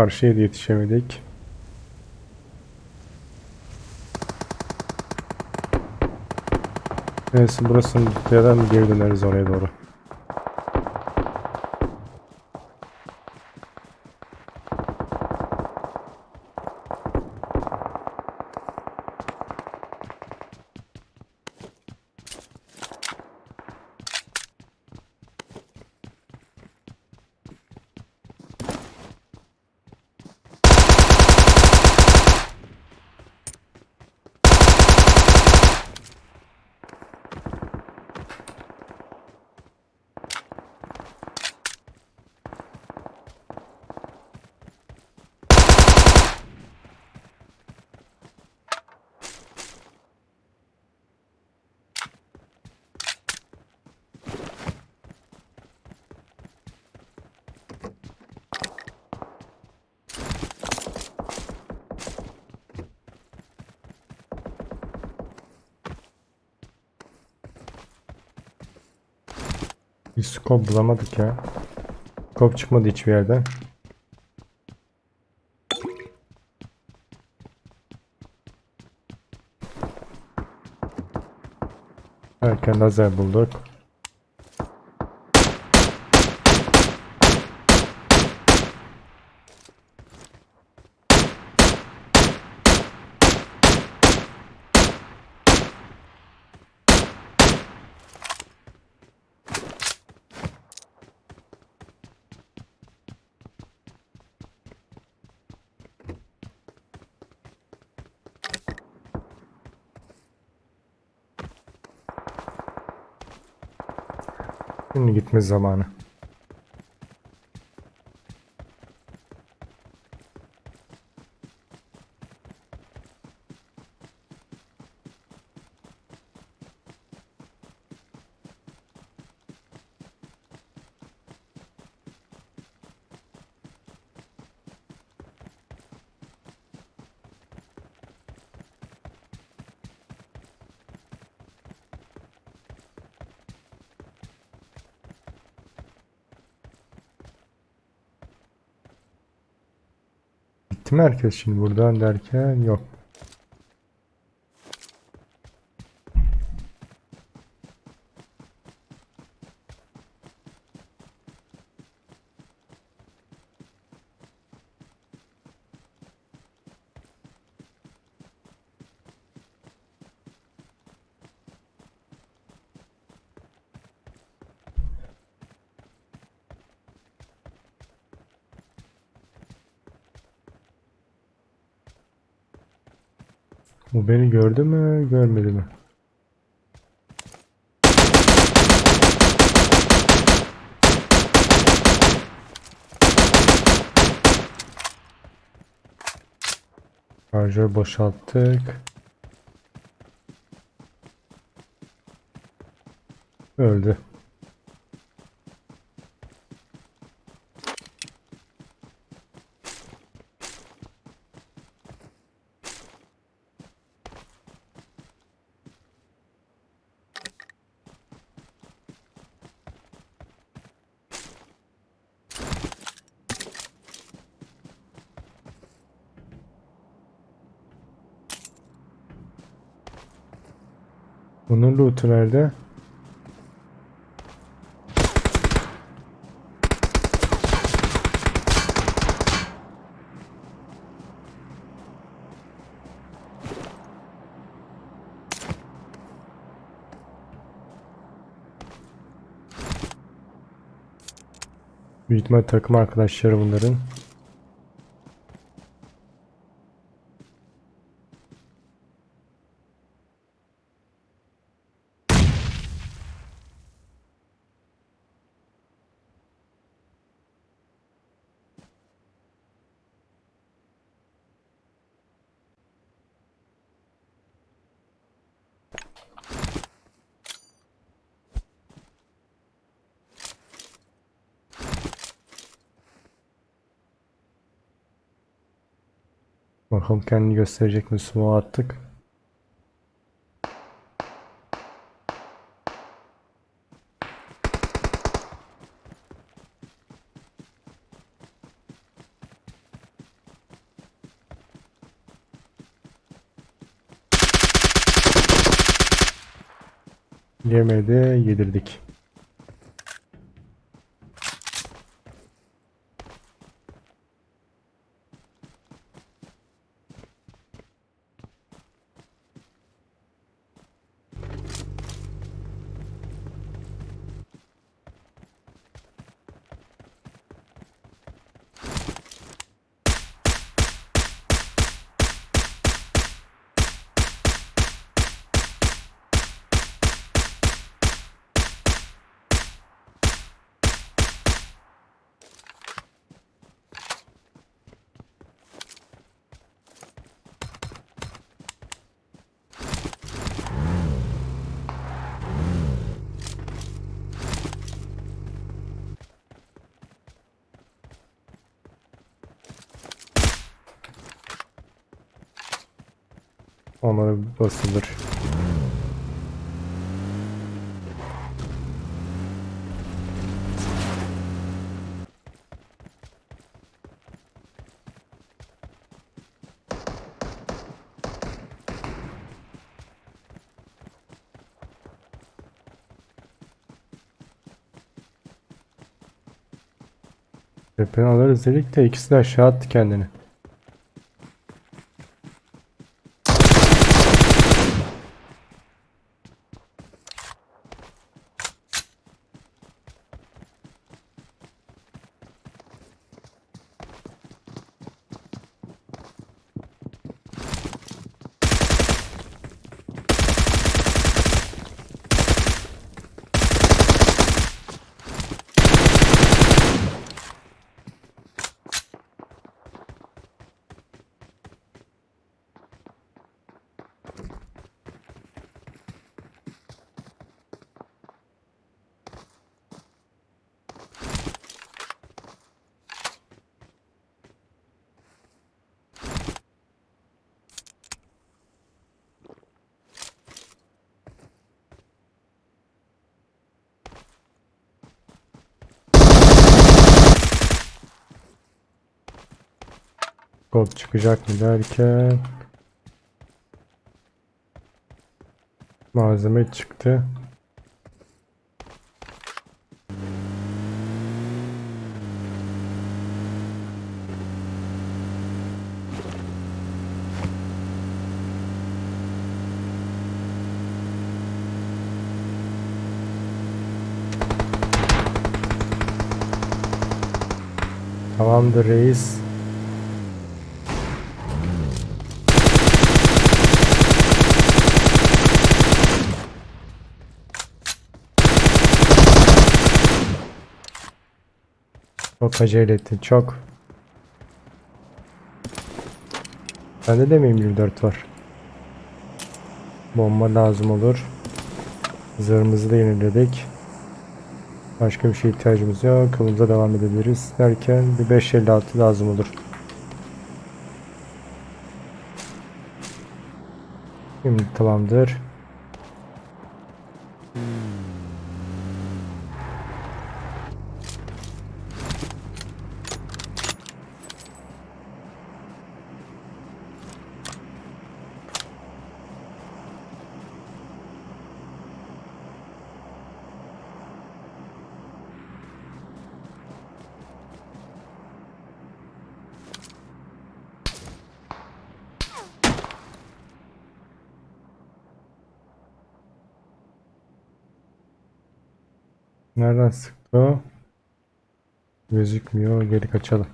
Karşıya da yetişemedik. Neyse burasını tutlayadan geri döneriz oraya doğru. Bir scope bulamadık ya. Scope çıkmadı hiçbir yerden. Erken lazer bulduk. Şimdi gitme zamanı. Gitti mi herkes şimdi buradan derken yok. Bu beni gördü mü görmedi mi? Şarjör boşalttık. Öldü. Bunun loot'u nerede? Büyük takım arkadaşları bunların. Bakalım kendini gösterecek mi Sumo artık. Yemedi, yedirdik. Ona basılır. Tepeni alırız dedik de ikisi de aşağı attı kendini. Kod çıkacak mı derken malzeme çıktı. Tamamdır reis. Çok acele ettin çok. Bende de mi 24 var? Bomba lazım olur. Zırhımızı da yeniledik. Başka bir şeye ihtiyacımız yok. Yolumuza devam edebiliriz. Derken bir 556 lazım olur. Şimdi tamamdır. Nereden sıktı o? Gözükmüyor. Geri kaçalım.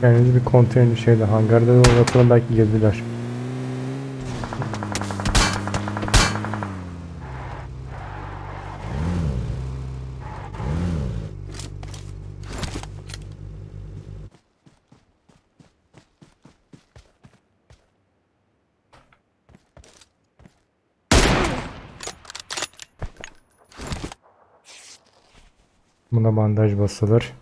Kendimizi bir konteyner şeyde hangarda da bakalım belki girdiler. Buna bandaj basılır.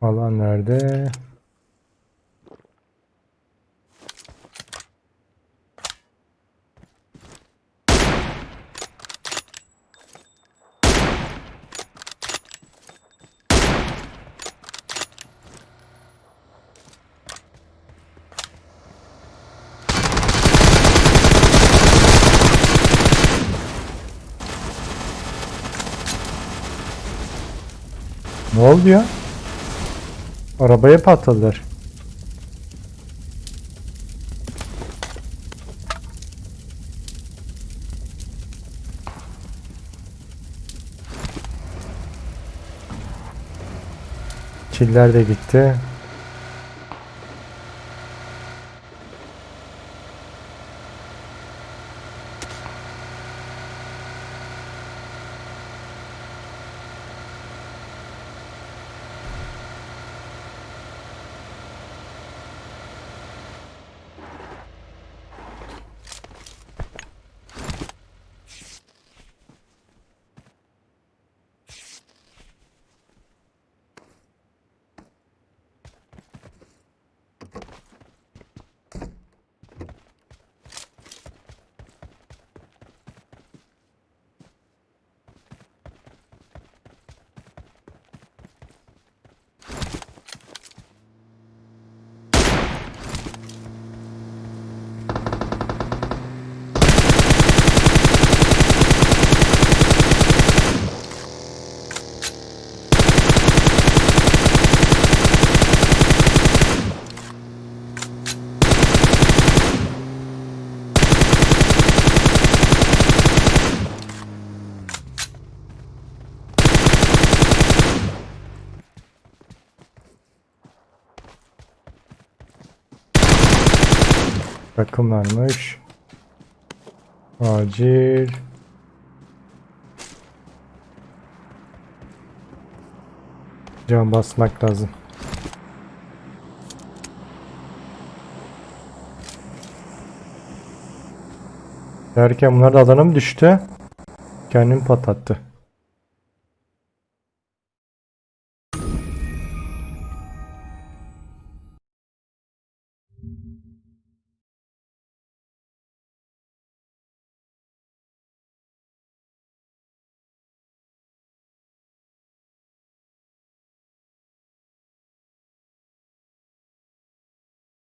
Alan nerede? Ne oldu ya? Arabaya patladılar. Çiller de gitti. Takım varmış. Acil. Can basmak lazım. Derken bunlar da alana mı düştü? Kendini patlattı.